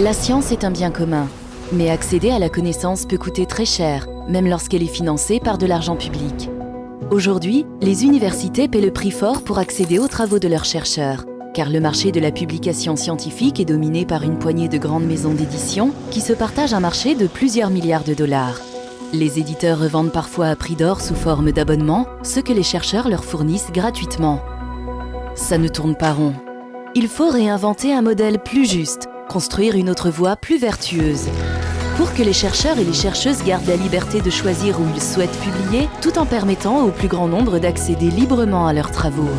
La science est un bien commun, mais accéder à la connaissance peut coûter très cher, même lorsqu'elle est financée par de l'argent public. Aujourd'hui, les universités paient le prix fort pour accéder aux travaux de leurs chercheurs, car le marché de la publication scientifique est dominé par une poignée de grandes maisons d'édition qui se partagent un marché de plusieurs milliards de dollars. Les éditeurs revendent parfois à prix d'or sous forme d'abonnement ce que les chercheurs leur fournissent gratuitement. Ça ne tourne pas rond. Il faut réinventer un modèle plus juste, construire une autre voie plus vertueuse. Pour que les chercheurs et les chercheuses gardent la liberté de choisir où ils souhaitent publier, tout en permettant au plus grand nombre d'accéder librement à leurs travaux.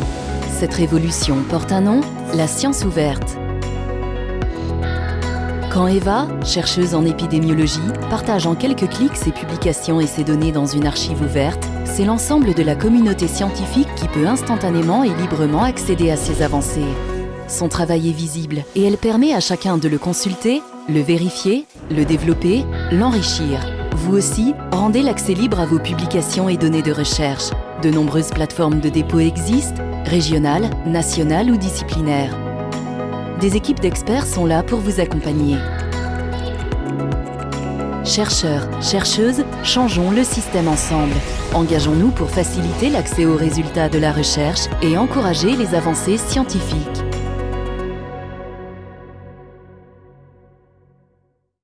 Cette révolution porte un nom, la science ouverte. Quand Eva, chercheuse en épidémiologie, partage en quelques clics ses publications et ses données dans une archive ouverte, c'est l'ensemble de la communauté scientifique qui peut instantanément et librement accéder à ces avancées. Son travail est visible et elle permet à chacun de le consulter, le vérifier, le développer, l'enrichir. Vous aussi, rendez l'accès libre à vos publications et données de recherche. De nombreuses plateformes de dépôt existent, régionales, nationales ou disciplinaires. Des équipes d'experts sont là pour vous accompagner. Chercheurs, chercheuses, changeons le système ensemble. Engageons-nous pour faciliter l'accès aux résultats de la recherche et encourager les avancées scientifiques.